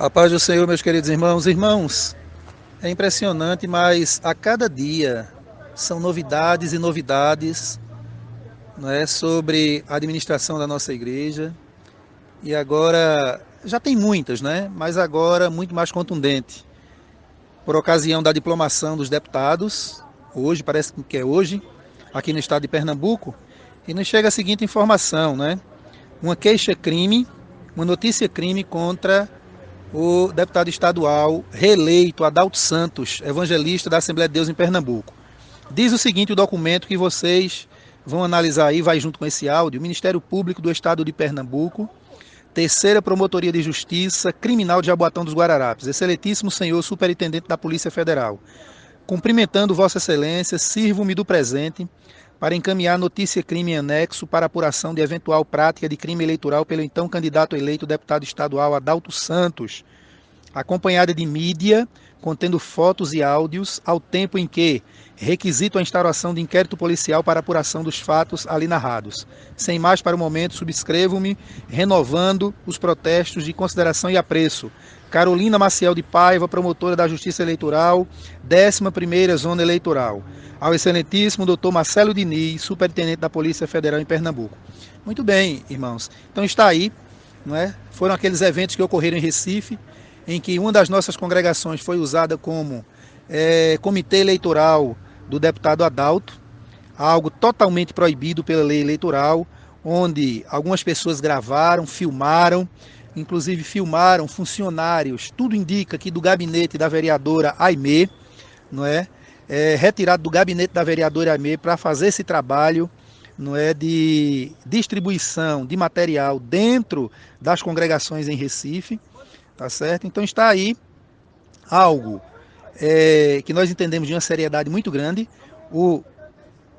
A paz do Senhor, meus queridos irmãos. Irmãos, é impressionante, mas a cada dia são novidades e novidades não é, sobre a administração da nossa igreja. E agora, já tem muitas, né? mas agora muito mais contundente. Por ocasião da diplomação dos deputados, hoje, parece que é hoje, aqui no estado de Pernambuco, e nos chega a seguinte informação, né? Uma queixa-crime, uma notícia-crime contra o deputado estadual reeleito Adalto Santos, evangelista da Assembleia de Deus em Pernambuco. Diz o seguinte o documento que vocês vão analisar aí, vai junto com esse áudio, Ministério Público do Estado de Pernambuco, Terceira Promotoria de Justiça Criminal de Jaboatão dos Guararapes, excelentíssimo senhor superintendente da Polícia Federal. Cumprimentando Vossa Excelência, sirvo-me do presente para encaminhar notícia crime anexo para apuração de eventual prática de crime eleitoral pelo então candidato eleito deputado estadual Adalto Santos, acompanhada de mídia contendo fotos e áudios, ao tempo em que requisito a instauração de inquérito policial para apuração dos fatos ali narrados. Sem mais para o momento, subscrevo-me, renovando os protestos de consideração e apreço. Carolina Maciel de Paiva, promotora da Justiça Eleitoral, 11ª Zona Eleitoral. Ao excelentíssimo doutor Marcelo Diniz, superintendente da Polícia Federal em Pernambuco. Muito bem, irmãos. Então está aí, não é? Foram aqueles eventos que ocorreram em Recife, em que uma das nossas congregações foi usada como é, comitê eleitoral do deputado Adalto, algo totalmente proibido pela lei eleitoral, onde algumas pessoas gravaram, filmaram, inclusive filmaram funcionários, tudo indica que do gabinete da vereadora Aimee, não é? é retirado do gabinete da vereadora Aimee para fazer esse trabalho não é de distribuição de material dentro das congregações em Recife tá certo? Então está aí algo é, que nós entendemos de uma seriedade muito grande. O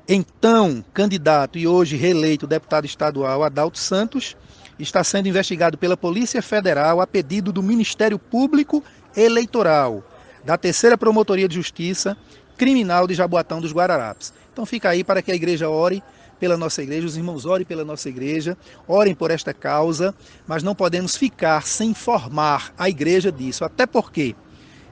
então candidato e hoje reeleito deputado estadual Adalto Santos está sendo investigado pela Polícia Federal a pedido do Ministério Público Eleitoral da Terceira Promotoria de Justiça Criminal de Jaboatão dos Guararapes. Então fica aí para que a igreja ore pela nossa igreja, os irmãos orem pela nossa igreja, orem por esta causa, mas não podemos ficar sem informar a igreja disso, até porque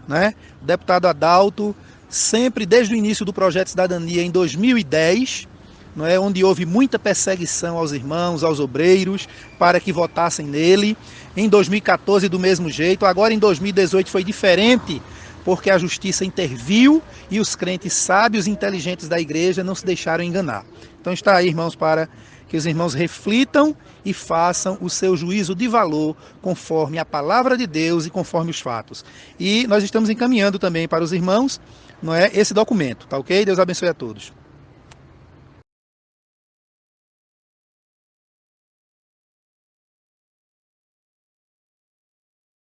né, o deputado Adalto, sempre desde o início do projeto Cidadania em 2010, não é, onde houve muita perseguição aos irmãos, aos obreiros, para que votassem nele. Em 2014, do mesmo jeito. Agora, em 2018, foi diferente, porque a justiça interviu e os crentes sábios e inteligentes da igreja não se deixaram enganar. Então está aí, irmãos, para que os irmãos reflitam e façam o seu juízo de valor conforme a palavra de Deus e conforme os fatos. E nós estamos encaminhando também para os irmãos, não é, esse documento, tá OK? Deus abençoe a todos.